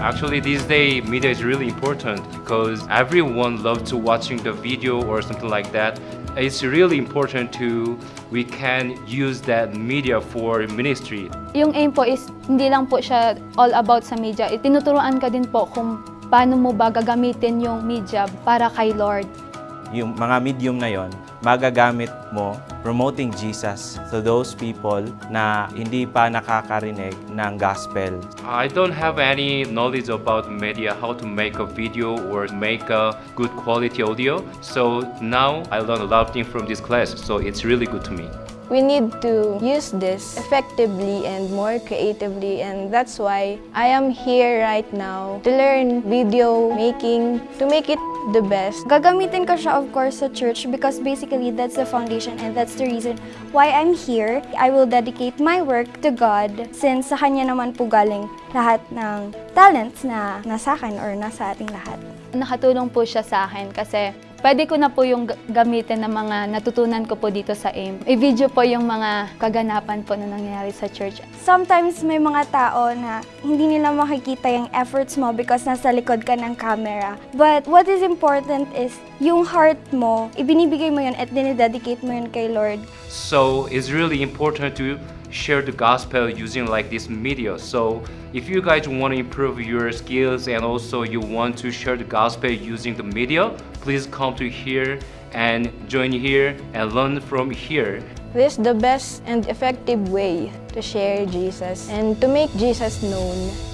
Actually, these days, media is really important because everyone loves to watching the video or something like that. It's really important to we can use that media for ministry. Yung aim po is hindi lang po siya all about sa media. Tinuturuan ka din po kung paano mo ba gagamitin yung media para kay Lord. Yung mga medium na yon, magagamit mo promoting Jesus to those people na hindi pa nakakarinig ng gospel. I don't have any knowledge about media, how to make a video or make a good quality audio. So now I learned a lot of things from this class. So it's really good to me. We need to use this effectively and more creatively and that's why I am here right now to learn video making, to make it the best. Gagamitin ko siya of course sa church because basically that's the foundation and that's the reason why I'm here. I will dedicate my work to God since sa Kanya naman po galing lahat ng talents na nasa akin or nasa ating lahat. Nakatulong po siya sa akin kasi pwede ko na po yung gamitin ng mga natutunan ko po dito sa AIM. I-video po yung mga kaganapan po na nangyayari sa church. Sometimes may mga tao na hindi nila makikita yung efforts mo because nasa likod ka ng camera. But what is important is yung heart mo, ibinibigay mo yun at dinededicate mo yun kay Lord. So it's really important to share the gospel using like this media. So if you guys want to improve your skills and also you want to share the gospel using the media, please come to here and join here and learn from here. This is the best and effective way to share Jesus and to make Jesus known